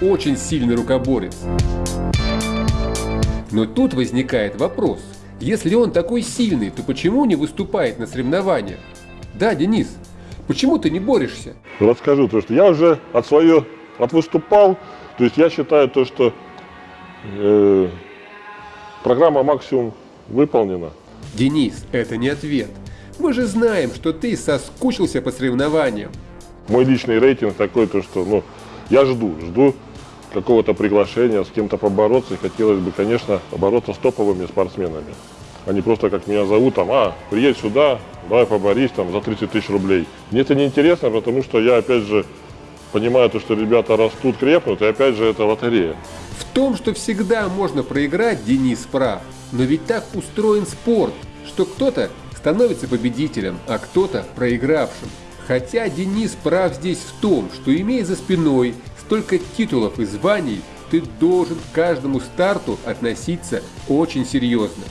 очень сильный рукоборец. Но тут возникает вопрос. Если он такой сильный, то почему не выступает на соревнованиях? Да, Денис, почему ты не борешься? Расскажу то, что я уже от свое отвыступал. То есть я считаю то, что э, программа максимум выполнена. Денис, это не ответ. Мы же знаем, что ты соскучился по соревнованиям. Мой личный рейтинг такой, то что, ну, я жду, жду какого-то приглашения, с кем-то побороться. И хотелось бы, конечно, бороться с топовыми спортсменами. Не просто как меня зовут, там, а, приедь сюда, давай поборись там за 30 тысяч рублей. Мне это не интересно, потому что я, опять же, понимаю то, что ребята растут, крепнут, и опять же, это лотерея. В том, что всегда можно проиграть, Денис прав. Но ведь так устроен спорт, что кто-то становится победителем, а кто-то проигравшим. Хотя Денис прав здесь в том, что имея за спиной столько титулов и званий, ты должен к каждому старту относиться очень серьезно.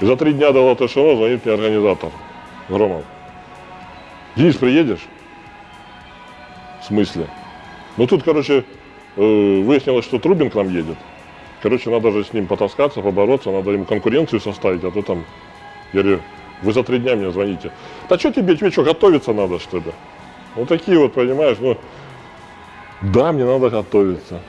За три дня до Латышева звонит мне организатор Громов. Денис, приедешь? В смысле? Ну тут, короче, э, выяснилось, что Трубин к нам едет. Короче, надо же с ним потаскаться, побороться, надо ему конкуренцию составить, а то там, я говорю, вы за три дня мне звоните. Да что тебе, тебе что, готовиться надо, что ли? Вот такие вот, понимаешь, ну, да, мне надо готовиться.